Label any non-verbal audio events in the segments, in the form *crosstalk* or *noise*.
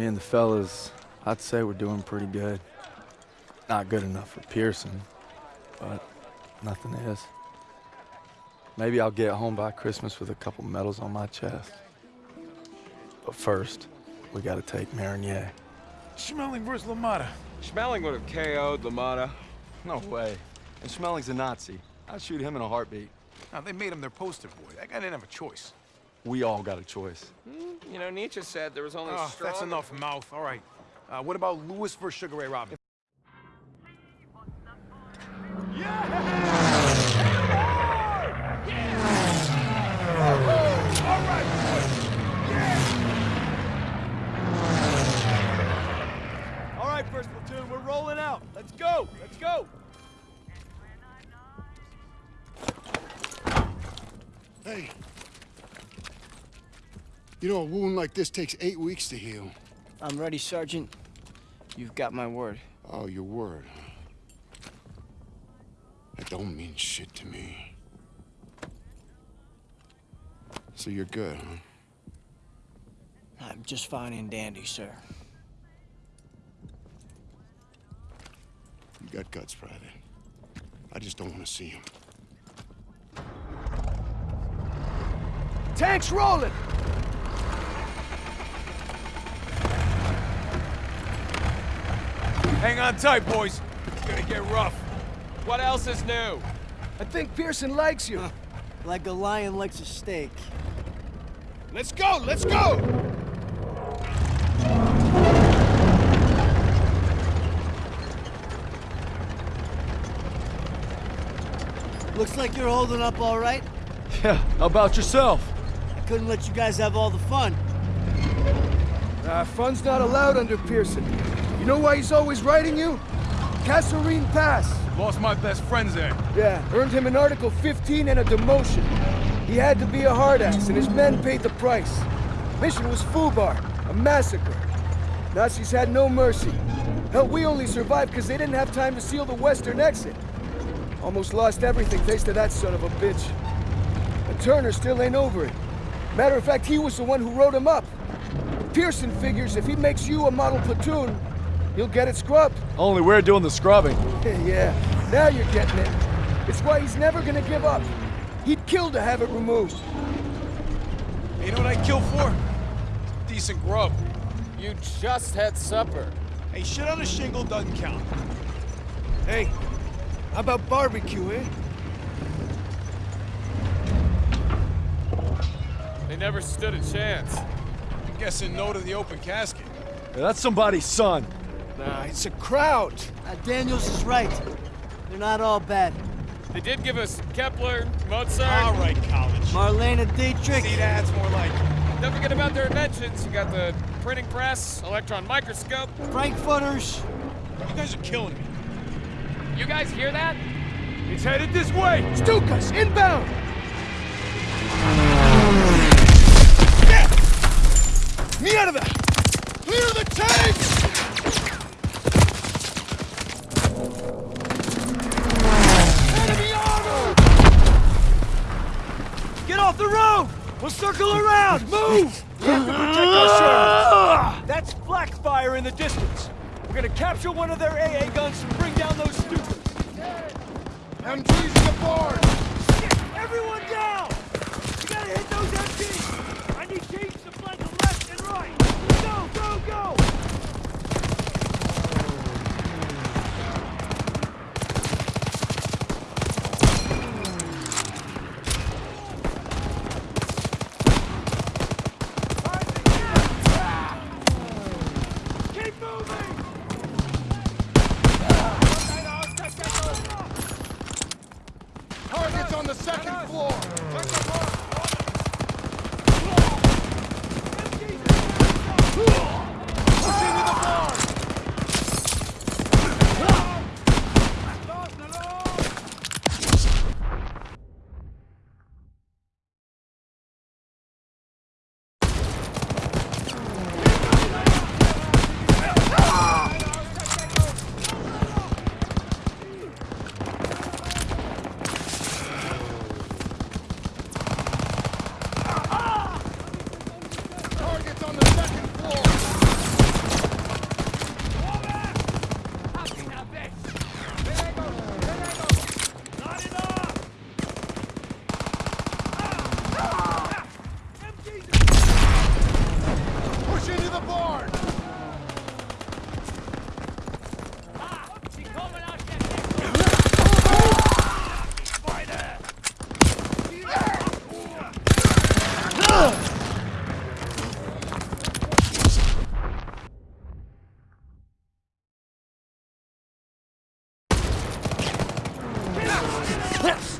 Me and the fellas, I'd say we're doing pretty good. Not good enough for Pearson, but nothing is. Maybe I'll get home by Christmas with a couple medals on my chest. But first, we gotta take Marigny. Schmeling versus LaMotta. Schmeling would have KO'd LaMotta. No way. And Schmeling's a Nazi. I'd shoot him in a heartbeat. Now, they made him their poster boy. That guy didn't have a choice. We all got a choice. You know, Nietzsche said there was only Oh, strong... that's enough mouth. All right. Uh, what about Louis versus Sugar Ray Robinson? All right, first platoon, we're rolling out. Let's go. Let's go. Hey. You know, a wound like this takes eight weeks to heal. I'm ready, Sergeant. You've got my word. Oh, your word, huh? That don't mean shit to me. So you're good, huh? I'm just fine and dandy, sir. You got guts, Private. I just don't want to see him. Tanks rolling! Hang on tight, boys. It's gonna get rough. What else is new? I think Pearson likes you. like a lion likes a steak. Let's go! Let's go! Looks like you're holding up all right. Yeah, how about yourself? I couldn't let you guys have all the fun. Uh, fun's not allowed under Pearson. You know why he's always writing you? Kasserine Pass. Lost my best friends there. Yeah, earned him an Article 15 and a demotion. He had to be a hard ass, and his men paid the price. Mission was Fubar, a massacre. Nazis had no mercy. Hell, we only survived because they didn't have time to seal the western exit. Almost lost everything thanks to that son of a bitch. And Turner still ain't over it. Matter of fact, he was the one who wrote him up. Pearson figures if he makes you a model platoon, he'll get it scrubbed. Only we're doing the scrubbing. *laughs* yeah, now you're getting it. It's why he's never gonna give up. He'd kill to have it removed. Hey, you know what I'd kill for? Decent grub. You just had supper. Hey, shit on a shingle doesn't count. Hey, how about barbecue, eh? They never stood a chance. I'm guessing no to the open casket. Yeah, that's somebody's son. Nah, it's a crowd. Uh, Daniels is right. They're not all bad. They did give us Kepler, Mozart. All right, college. Marlene Dietrich. See, that's more like it. Don't forget about their inventions. You got the printing press, electron microscope. Frankfurters. You guys are killing me. You guys hear that? It's headed this way! Stukas, inbound! Fire in the distance. We're gonna capture one of their AA guns and bring down those Stukas. MG's to the board! Shit! Everyone down! We gotta hit those MGs! I need teams to flank them left and right! Go, go, go! Keep moving! Targets on the second floor! Let's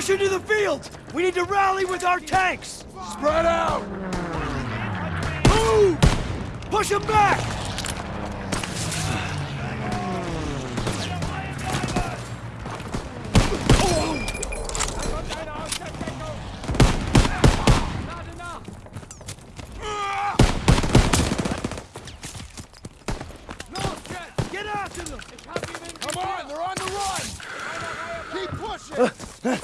Push into the field! We need to rally with our tanks! Spread out! Move! Push them back! Get after them! Come on, they're on the run! Keep pushing! *laughs* They're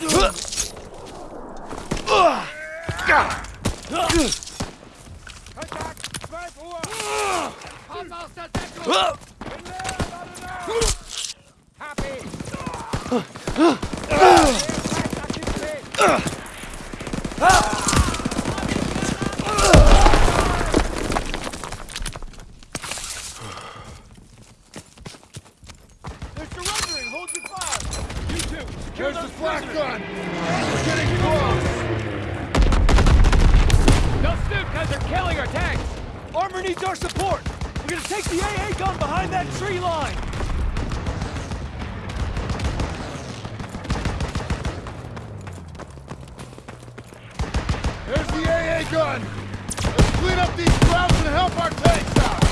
surrendering! Hold your fire! You two, secure There's those the gun! We're getting close! Those Stukas are killing our tanks! Armor needs our support! We're gonna take the AA gun behind that tree line! There's the AA gun! Let's clean up these crowds and help our tanks out!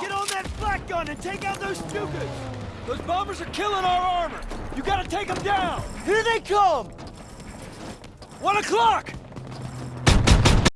Get on that flak gun and take out those Stukas! Those bombers are killing our armor! You gotta take them down! Here they come! One o'clock!